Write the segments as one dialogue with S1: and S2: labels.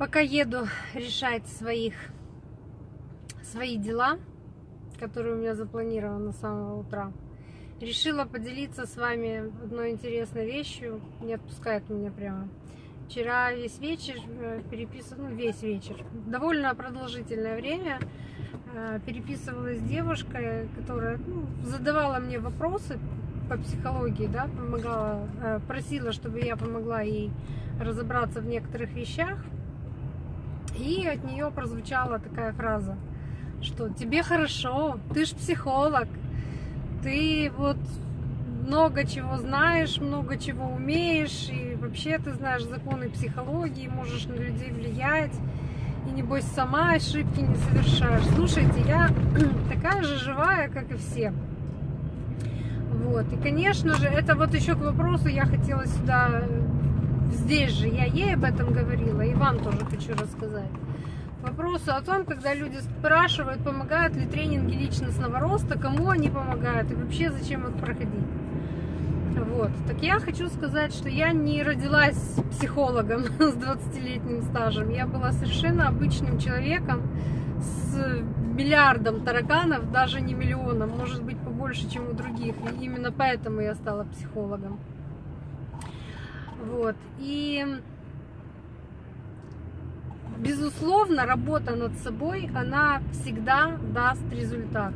S1: Пока еду решать своих, свои дела, которые у меня запланированы с самого утра, решила поделиться с вами одной интересной вещью. Не отпускает меня прямо. Вчера весь вечер э, переписывала, ну весь вечер, довольно продолжительное время э, переписывалась с девушкой, которая ну, задавала мне вопросы по психологии, да, помогала, э, просила, чтобы я помогла ей разобраться в некоторых вещах. И от нее прозвучала такая фраза, что тебе хорошо, ты ж психолог, ты вот много чего знаешь, много чего умеешь, и вообще ты знаешь законы психологии, можешь на людей влиять, и небось сама ошибки не совершаешь. Слушайте, я такая же живая, как и все. Вот, и конечно же, это вот еще к вопросу, я хотела сюда здесь же я ей об этом говорила, и вам тоже хочу рассказать. Вопросу о том, когда люди спрашивают, помогают ли тренинги личностного роста, кому они помогают и вообще зачем их проходить. Вот. Так я хочу сказать, что я не родилась психологом с 20-летним стажем. Я была совершенно обычным человеком с миллиардом тараканов, даже не миллионом, может быть побольше, чем у других. И именно поэтому я стала психологом. Вот. И безусловно, работа над собой, она всегда даст результат.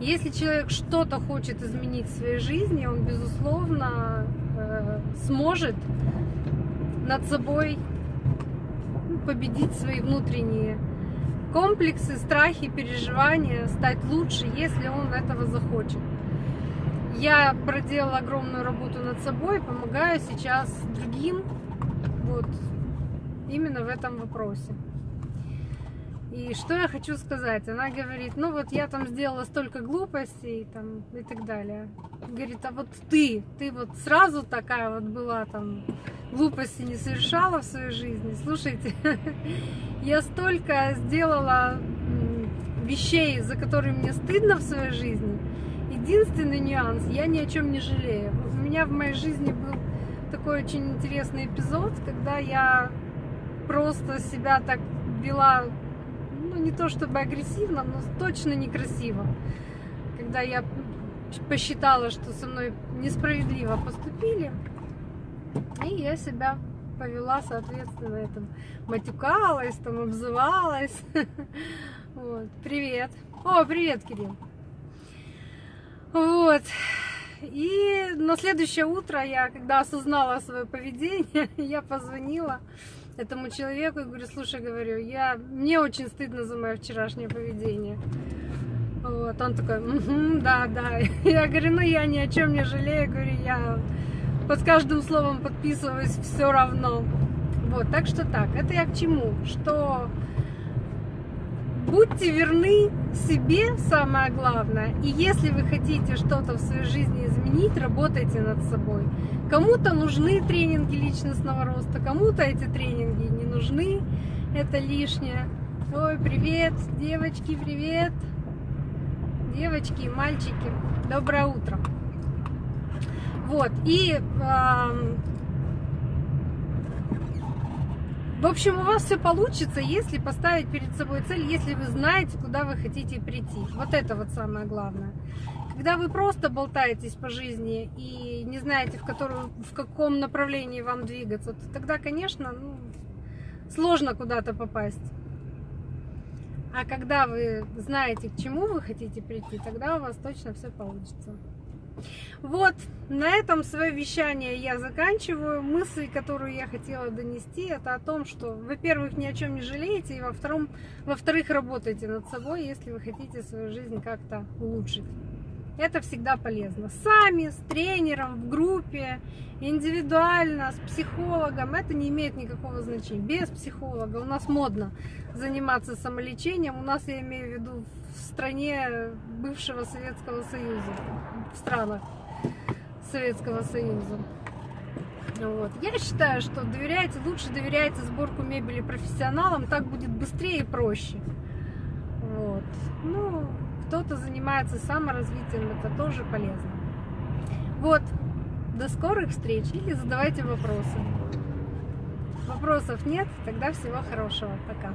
S1: Если человек что-то хочет изменить в своей жизни, он, безусловно, э, сможет над собой победить свои внутренние комплексы, страхи, переживания, стать лучше, если он этого захочет. Я проделала огромную работу над собой, помогаю сейчас другим вот именно в этом вопросе. И что я хочу сказать? Она говорит, ну вот я там сделала столько глупостей там, и так далее. Говорит, а вот ты, ты вот сразу такая вот была там, глупости не совершала в своей жизни. Слушайте, я столько сделала вещей, за которые мне стыдно в своей жизни, Единственный нюанс, я ни о чем не жалею. У меня в моей жизни был такой очень интересный эпизод, когда я просто себя так вела, ну не то чтобы агрессивно, но точно некрасиво. Когда я посчитала, что со мной несправедливо поступили, и я себя повела, соответственно, этом матюкалась, там обзывалась. Вот. Привет. О, привет, Кирилл. Вот. И на следующее утро я, когда осознала свое поведение, я позвонила этому человеку и говорю, слушай, говорю, я, мне очень стыдно за мое вчерашнее поведение. Вот, он такой, угу, да, да. Я говорю, ну я ни о чем не жалею, говорю, я под каждым словом подписываюсь все равно. Вот, так что так, это я к чему? Что будьте верны себе, самое главное. И если вы хотите что-то в своей жизни изменить, работайте над собой. Кому-то нужны тренинги личностного роста, кому-то эти тренинги не нужны, это лишнее. Ой, привет, девочки, привет. Девочки и мальчики, доброе утро. Вот, и э, в общем, у вас все получится, если поставить перед собой цель, если вы знаете, куда вы хотите прийти. Вот это вот самое главное. Когда вы просто болтаетесь по жизни и не знаете, в, которую, в каком направлении вам двигаться, то тогда, конечно, ну, сложно куда-то попасть. А когда вы знаете, к чему вы хотите прийти, тогда у вас точно все получится. Вот, на этом свое вещание я заканчиваю. Мысль, которую я хотела донести, это о том, что, во-первых, ни о чем не жалеете, и во-вторых, во работайте над собой, если вы хотите свою жизнь как-то улучшить. Это всегда полезно. Сами, с тренером, в группе, индивидуально, с психологом, это не имеет никакого значения. Без психолога у нас модно заниматься самолечением. У нас, я имею в виду, в стране бывшего Советского Союза, в странах Советского Союза. Вот. Я считаю, что доверяйте, лучше доверяйте сборку мебели профессионалам, так будет быстрее и проще. Вот. Ну, кто-то занимается саморазвитием, это тоже полезно. Вот, до скорых встреч или задавайте вопросы. Вопросов нет, тогда всего хорошего. Пока.